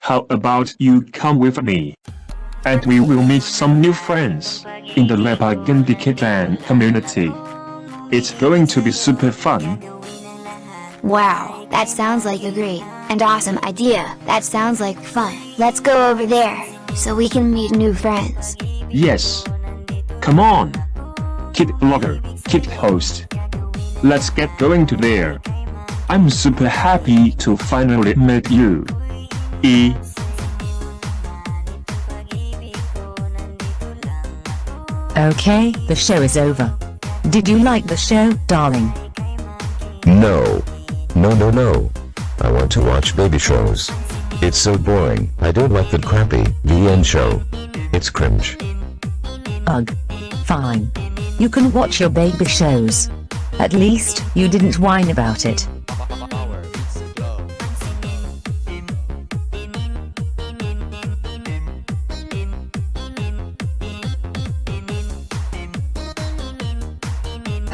How about you come with me? And we will meet some new friends in the Lepagan Land community. It's going to be super fun. Wow, that sounds like a great and awesome idea. That sounds like fun. Let's go over there so we can meet new friends. Yes. Come on. Kid blogger, kid host. Let's get going to there. I'm super happy to finally meet you. E. Okay, the show is over. Did you like the show, darling? No. No no no. I want to watch baby shows. It's so boring. I don't like the crappy VN show. It's cringe. Ugh. Fine. You can watch your baby shows. At least, you didn't whine about it.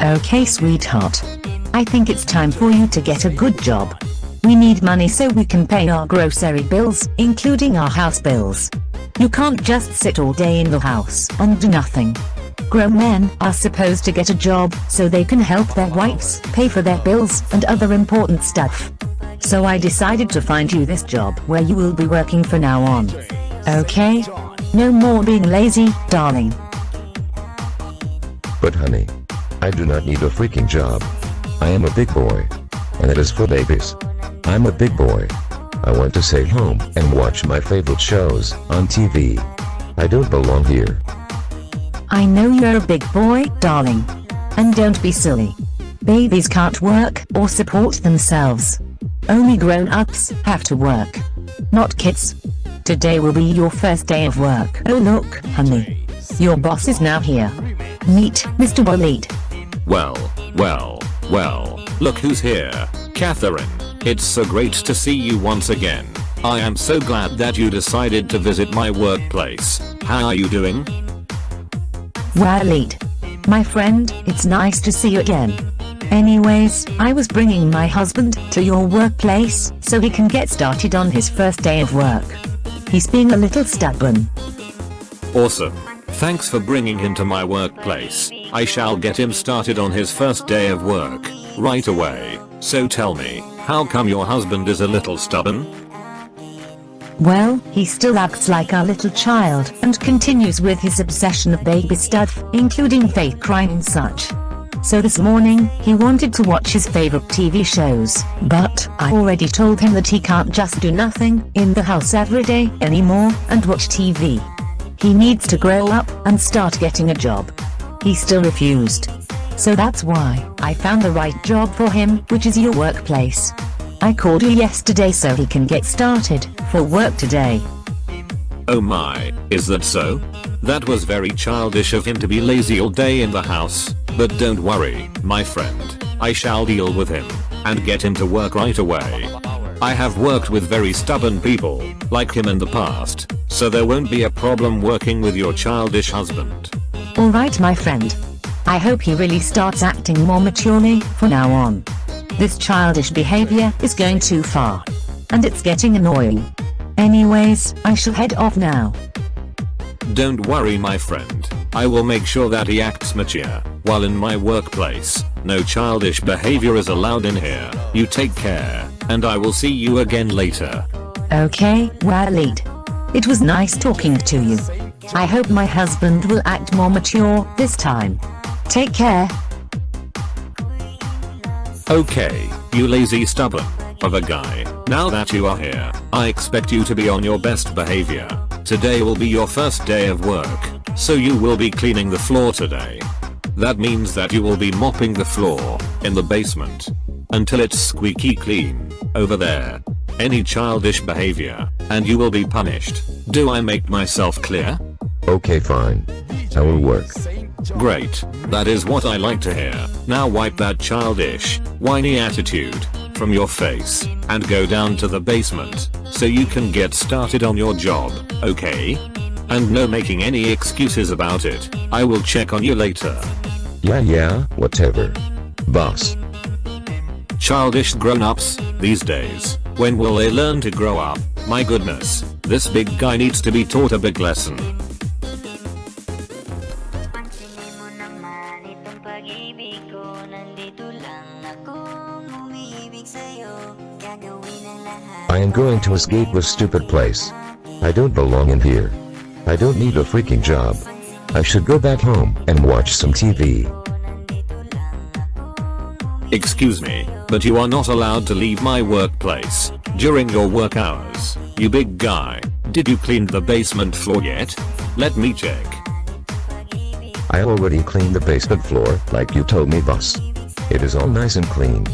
Okay sweetheart. I think it's time for you to get a good job. We need money so we can pay our grocery bills, including our house bills. You can't just sit all day in the house and do nothing. Grown men are supposed to get a job so they can help their wives pay for their bills and other important stuff. So I decided to find you this job where you will be working from now on. Okay? No more being lazy, darling. But honey. I do not need a freaking job. I am a big boy. And it is for babies. I'm a big boy. I want to stay home and watch my favorite shows on TV. I don't belong here. I know you're a big boy, darling. And don't be silly. Babies can't work or support themselves. Only grown-ups have to work. Not kids. Today will be your first day of work. Oh look, honey. Your boss is now here. Meet Mr. Walid. Well, well, well, look who's here. Catherine, it's so great to see you once again. I am so glad that you decided to visit my workplace. How are you doing? Walid. My friend, it's nice to see you again. Anyways, I was bringing my husband to your workplace so he can get started on his first day of work. He's being a little stubborn. Awesome. Thanks for bringing him to my workplace. I shall get him started on his first day of work, right away. So tell me, how come your husband is a little stubborn? Well, he still acts like a little child and continues with his obsession of baby stuff, including fake crime and such. So this morning, he wanted to watch his favorite TV shows, but I already told him that he can't just do nothing in the house every day anymore and watch TV. He needs to grow up and start getting a job. He still refused. So that's why I found the right job for him, which is your workplace. I called you yesterday so he can get started for work today. Oh my, is that so? That was very childish of him to be lazy all day in the house, but don't worry, my friend, I shall deal with him, and get him to work right away. I have worked with very stubborn people, like him in the past, so there won't be a problem working with your childish husband. Alright my friend. I hope he really starts acting more maturely from now on. This childish behavior is going too far. And it's getting annoying. Anyways, I shall head off now. Don't worry my friend, I will make sure that he acts mature, while in my workplace, no childish behavior is allowed in here. You take care, and I will see you again later. Okay, Walid. It was nice talking to you. I hope my husband will act more mature this time. Take care. Okay, you lazy stubborn of a guy. Now that you are here, I expect you to be on your best behavior. Today will be your first day of work, so you will be cleaning the floor today. That means that you will be mopping the floor in the basement until it's squeaky clean over there. Any childish behavior, and you will be punished. Do I make myself clear? Okay fine. I will work. Great, that is what I like to hear. Now wipe that childish, whiny attitude from your face and go down to the basement so you can get started on your job, okay? And no making any excuses about it. I will check on you later. Yeah yeah, whatever. Boss. Childish grown-ups, these days, when will they learn to grow up? My goodness, this big guy needs to be taught a big lesson. Pag-ibig ko Nandito lang akong umiibig sa'yo Gagawin ang lahat I am going to escape this stupid place. I don't belong in here. I don't need a freaking job. I should go back home and watch some TV. Excuse me, but you are not allowed to leave my workplace during your work hours. You big guy, did you clean the basement floor yet? Let me check. I already cleaned the basement floor, like you told me boss. It is all nice and clean.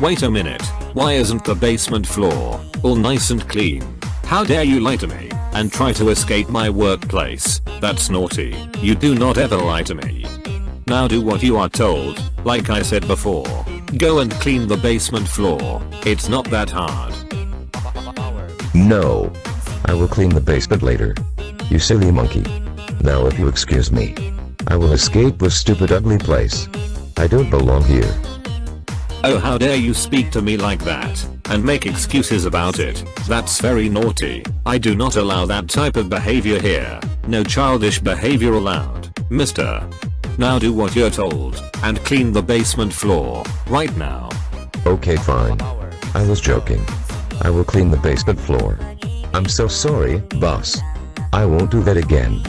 Wait a minute, why isn't the basement floor all nice and clean? How dare you lie to me and try to escape my workplace? That's naughty. You do not ever lie to me. Now do what you are told, like I said before. Go and clean the basement floor. It's not that hard. No. I will clean the basement later. You silly monkey. Now if you excuse me. I will escape this stupid ugly place. I don't belong here. Oh how dare you speak to me like that, and make excuses about it, that's very naughty, I do not allow that type of behavior here, no childish behavior allowed, mister. Now do what you're told, and clean the basement floor, right now. Okay fine. I was joking. I will clean the basement floor. I'm so sorry, boss. I won't do that again.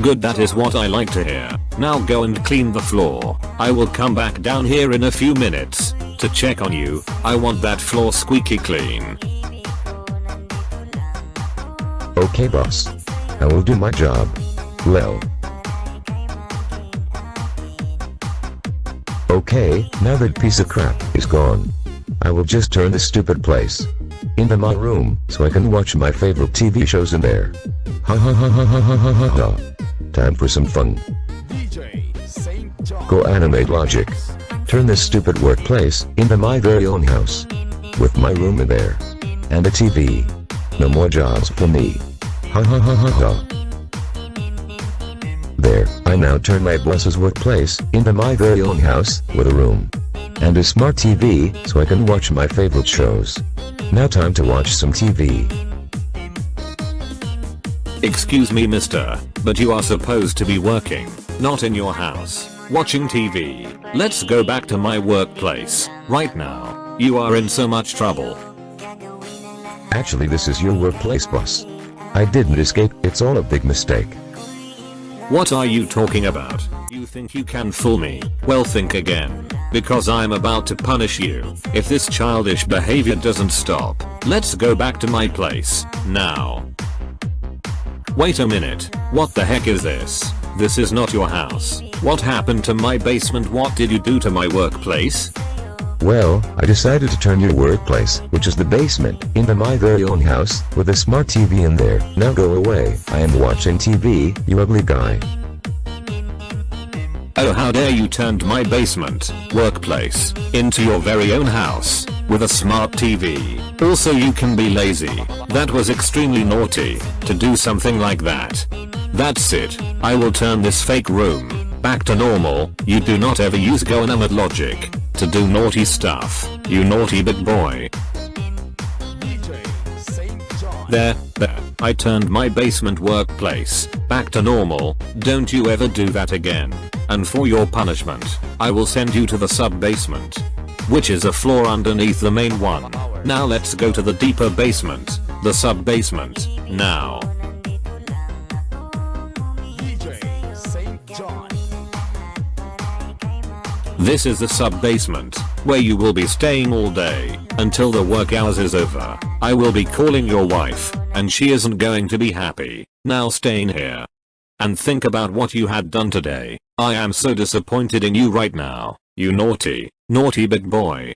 Good that is what I like to hear, now go and clean the floor, I will come back down here in a few minutes, to check on you, I want that floor squeaky clean. Okay boss. I will do my job. Lel. Okay, now that piece of crap is gone. I will just turn this stupid place into my room so I can watch my favorite TV shows in there. Ha ha ha ha ha ha ha ha ha. Time for some fun. GoAnimate logic. Turn this stupid workplace into my very own house. With my room in there. And a TV. No more jobs for me. Ha ha ha ha ha. There, I now turn my boss's workplace into my very own house with a room. And a smart TV so I can watch my favorite shows. Now time to watch some TV. Excuse me mister, but you are supposed to be working, not in your house, watching TV. Let's go back to my workplace, right now. You are in so much trouble. Actually this is your workplace boss. I didn't escape, it's all a big mistake. What are you talking about? You think you can fool me? Well think again. Because I'm about to punish you. If this childish behavior doesn't stop, let's go back to my place, now. Wait a minute, what the heck is this? This is not your house. What happened to my basement? What did you do to my workplace? Well, I decided to turn your workplace, which is the basement, into my very own house, with a smart TV in there. Now go away, I am watching TV, you ugly guy. Oh how dare you turned my basement, workplace, into your very own house, with a smart TV. Also you can be lazy. That was extremely naughty, to do something like that. That's it, I will turn this fake room, back to normal, you do not ever use go logic, to do naughty stuff, you naughty big boy. There, there, I turned my basement workplace, back to normal, don't you ever do that again. And for your punishment, I will send you to the sub-basement. Which is a floor underneath the main one. Now let's go to the deeper basement, the sub-basement, now. This is the sub-basement, where you will be staying all day, until the work hours is over. I will be calling your wife, and she isn't going to be happy, now staying here. And think about what you had done today. I am so disappointed in you right now, you naughty, naughty big boy.